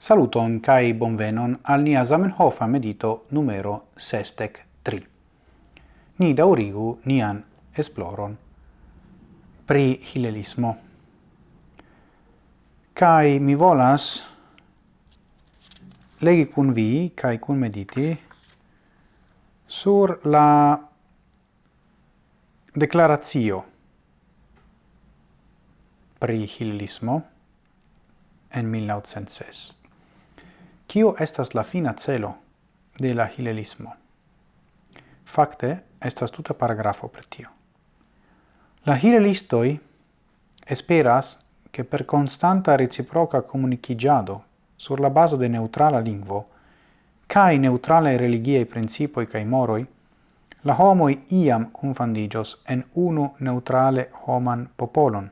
Saluton kai bonvenon al nia Zamenhofa medito numero sestec tri. Ni daurigu nian esploron pri hilelismo. Kai mi volas legi kun vi, kai kun mediti, sur la declarazio pri hilelismo en 1906. Kio estas la fina celo de la hilelismo? Fakte, estas tuta paragrafo per tio. La hilelistoi esperas che per constanta reciproca comunicigiado sur la baso de neutrala lingvo cae neutrale religiei principoi cae moroi, la homoi iam confandigios en unu neutrale homan popolon,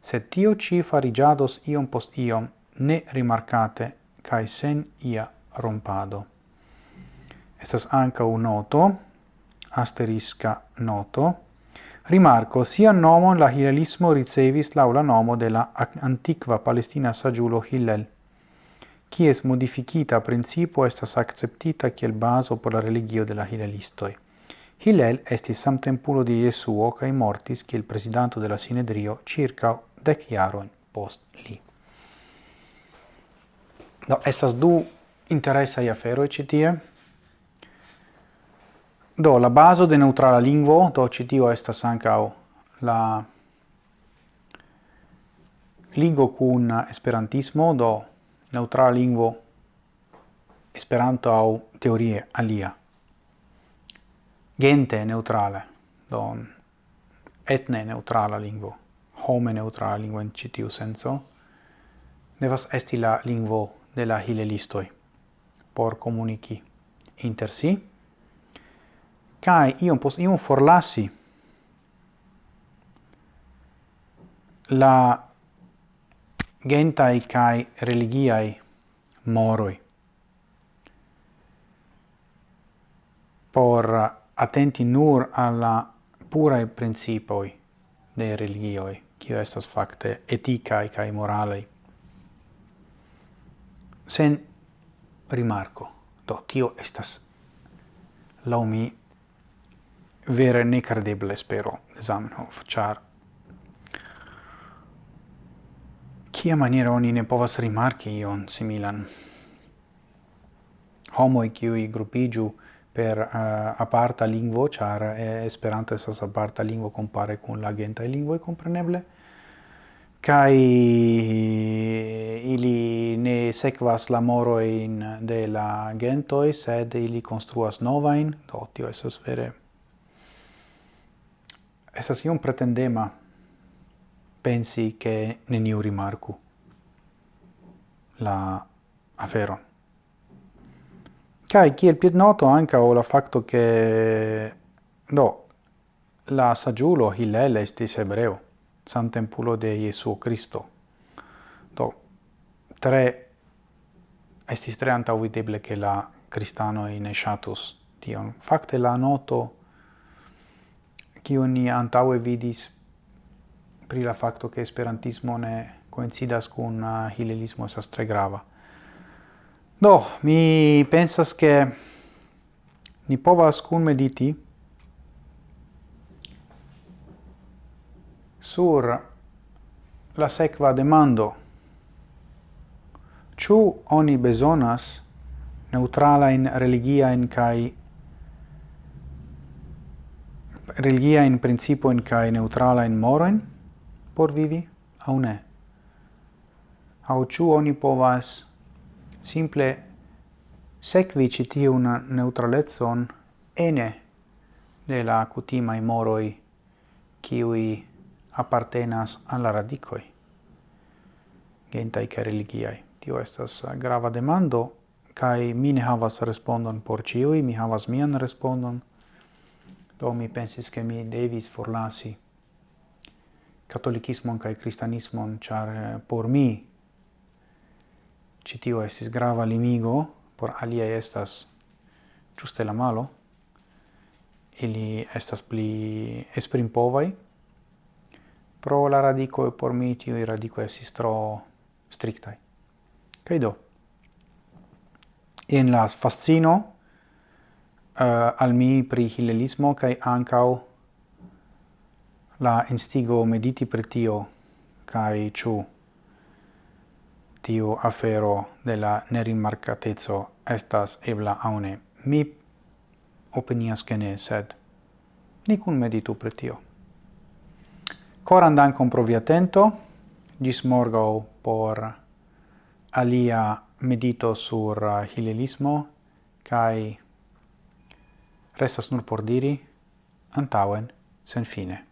se tio ci farigiados iom post iom ne rimarcate cae sen ia rompado. Estas anca un noto, asterisca noto, Rimarco, sia nomon la hilelismo ricevis laula nomo de la antiqua palestina sagiulo Hillel, quies modificita principio estas acceptita kiel baso por la religio de la hilelistoi. Hillel estis samtempulo di Jesuo cae mortis kiel presidanto de la Sinedrio circa dec iaroin post li. Do, estas du interesai aferoi citie. Do, la baso de neutrala lingvo, do citio estas ancao la ligo cun esperantismo, do neutrala lingvo esperanto au teorie alia. Gente neutrale, do etne neutrala lingvo, home neutrala lingvo in citiu senso, devas esti la lingvo de la hilelistoi. Por comunici inter si. Kai iom pos iom forlasi la gentai kai religiai moroi. Por attenti nur alla purae principoi de religioi, qui estas facte etica kai moralei sen rimarco. Do, tio estas lau mi vere necredeble spero Zamenhof, char kia maniera oni ne povas rimarki ion similan. Homoi kiui grupigiu per uh, aparta lingvo, char eh, Esperanto estas aparta lingvo compare kun la ĝanta lingvo e compreneble, kai ili ne sekvas la moro in de la gentoi, sed ili construas novain, do tio esas vere. Esas iom pretendema pensi che neniu rimarku la afero Kai kiel pied noto anca o la facto che do la sagiulo Hillel estis ebreo samtempulo de Jesuo Christo. Do, tre, estis tre antauvideble che la cristano in shatus tion. Fakte la noto, kiu ni antaue vidis pri la facto che esperantismo ne coincidas cun uh, hilelismo esas tre grava. Do, mi pensas che ni povas cun mediti sur la sequa demando. Ciu oni besonas religia in principio in kai neutrala in moroin por vivi, au ne? Au ciu oni povas simple sequi citiun neutralezzon ene de la cutimai moroi kiui appartenas al la radicoi gentai ca religiai. Tio estas uh, grava demando kai mi ne havas respondon por ciui, mi havas mian respondon. Do mi pensis ke mi devis forlasi katolikismon kaj kristanismon, char eh, por mi citio estis grava limigo, por alia estas giuste la malo. Ili estas pli esprimpovai, pro la radicoi por mi tio i radico es tro strictai. Kaj do, In la fascino uh, al mi pri hilelismo kai ancau la instigo mediti per tio kaj ĉu tio afero de la nerimarkateco estas ebla aune. Mi opinias che ne, sed nicun meditu per tio. Coran dankon pro via atento, gis morgau por alia medito sur uh, hilelismo, kai restas nur por diri, antauen, sen fine.